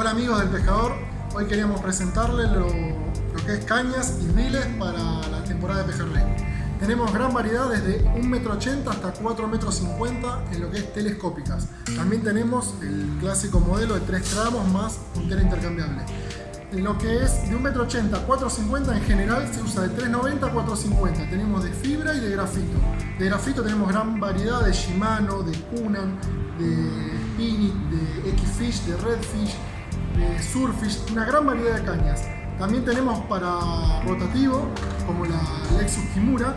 Hola amigos del pescador, hoy queríamos presentarles lo, lo, que es cañas y riles para la temporada de pejerrey. Tenemos gran variedad desde 1,80 m hasta 4,50 m en lo que es telescópicas. También tenemos el clásico modelo de 3 tramos más puntera intercambiable. En lo que es de 1,80 m a 4,50 m en general se usa de 3,90 a 4,50. Tenemos de fibra y de grafito. De grafito tenemos gran variedad de Shimano, de Kunan, de Spinit, de X-Fish, de Redfish, de Surfish, una gran variedad de cañas. También tenemos para rotativo, como la Lexus Kimura.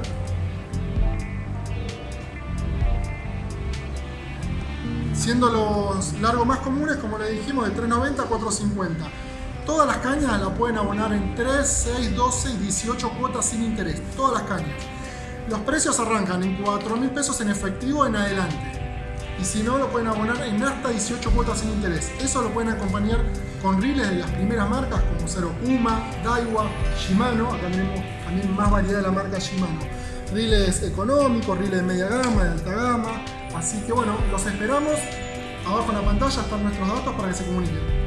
Siendo los largos más comunes, como le dijimos, de 390 a 450. Todas las cañas las pueden abonar en 3, 6, 12 y 18 cuotas sin interés. Todas las cañas. Los precios arrancan en 4 mil pesos en efectivo en adelante y si no lo pueden abonar en hasta 18 cuotas sin interés. Eso lo pueden acompañar con riles de las primeras marcas como Zero Puma, Daiwa, Shimano, acá tenemos también más variedad de la marca Shimano. Riles económicos, riles de media gama, de alta gama, así que bueno, los esperamos. Abajo en la pantalla están nuestros datos para que se comuniquen.